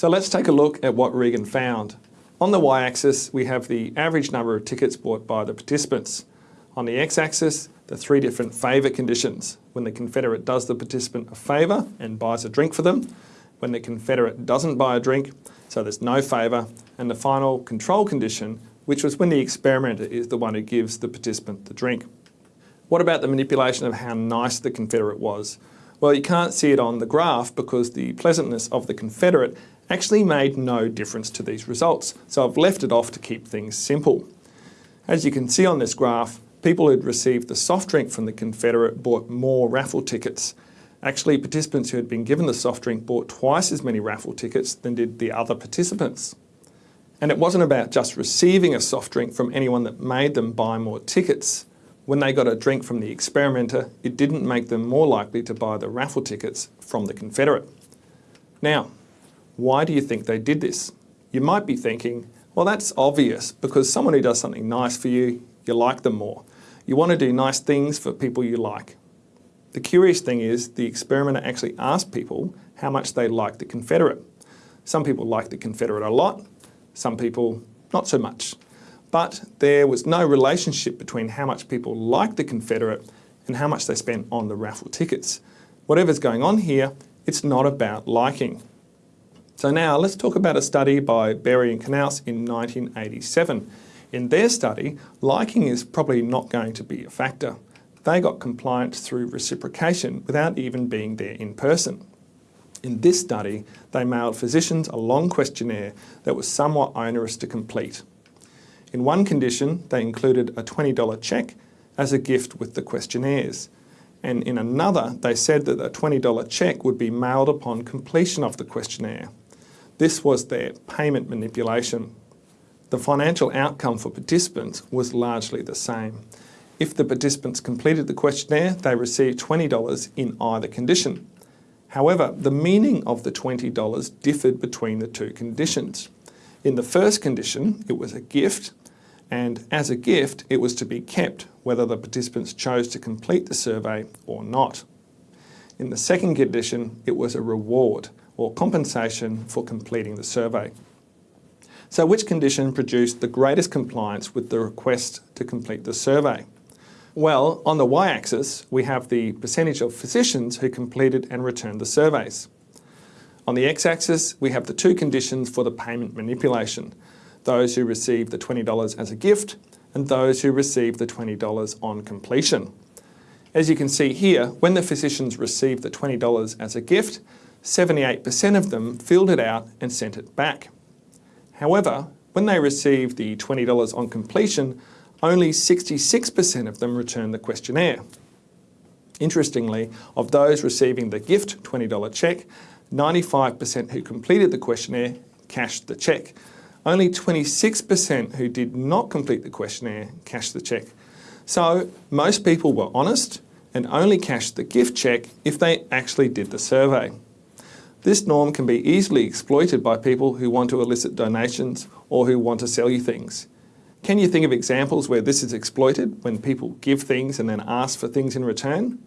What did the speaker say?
So let's take a look at what Regan found. On the y-axis, we have the average number of tickets bought by the participants. On the x-axis, the three different favour conditions. When the Confederate does the participant a favour and buys a drink for them, when the Confederate doesn't buy a drink, so there's no favour, and the final control condition, which was when the experimenter is the one who gives the participant the drink. What about the manipulation of how nice the Confederate was? Well, you can't see it on the graph because the pleasantness of the Confederate actually made no difference to these results, so I've left it off to keep things simple. As you can see on this graph, people who'd received the soft drink from the Confederate bought more raffle tickets. Actually, participants who had been given the soft drink bought twice as many raffle tickets than did the other participants. And it wasn't about just receiving a soft drink from anyone that made them buy more tickets. When they got a drink from the experimenter, it didn't make them more likely to buy the raffle tickets from the Confederate. Now, why do you think they did this? You might be thinking, well, that's obvious because someone who does something nice for you, you like them more. You want to do nice things for people you like. The curious thing is the experimenter actually asked people how much they liked the Confederate. Some people liked the Confederate a lot, some people not so much. But there was no relationship between how much people liked the Confederate and how much they spent on the raffle tickets. Whatever's going on here, it's not about liking. So now let's talk about a study by Berry and Kanouse in 1987. In their study, liking is probably not going to be a factor. They got compliance through reciprocation without even being there in person. In this study, they mailed physicians a long questionnaire that was somewhat onerous to complete. In one condition, they included a $20 cheque as a gift with the questionnaires. And in another, they said that a $20 cheque would be mailed upon completion of the questionnaire. This was their payment manipulation. The financial outcome for participants was largely the same. If the participants completed the questionnaire, they received $20 in either condition. However, the meaning of the $20 differed between the two conditions. In the first condition, it was a gift, and as a gift, it was to be kept whether the participants chose to complete the survey or not. In the second condition, it was a reward or compensation for completing the survey. So which condition produced the greatest compliance with the request to complete the survey? Well, on the y-axis, we have the percentage of physicians who completed and returned the surveys. On the x-axis, we have the two conditions for the payment manipulation, those who received the $20 as a gift and those who received the $20 on completion. As you can see here, when the physicians received the $20 as a gift, 78% of them filled it out and sent it back. However, when they received the $20 on completion, only 66% of them returned the questionnaire. Interestingly, of those receiving the gift $20 cheque, 95% who completed the questionnaire cashed the cheque. Only 26% who did not complete the questionnaire cashed the cheque. So most people were honest and only cashed the gift cheque if they actually did the survey. This norm can be easily exploited by people who want to elicit donations or who want to sell you things. Can you think of examples where this is exploited, when people give things and then ask for things in return?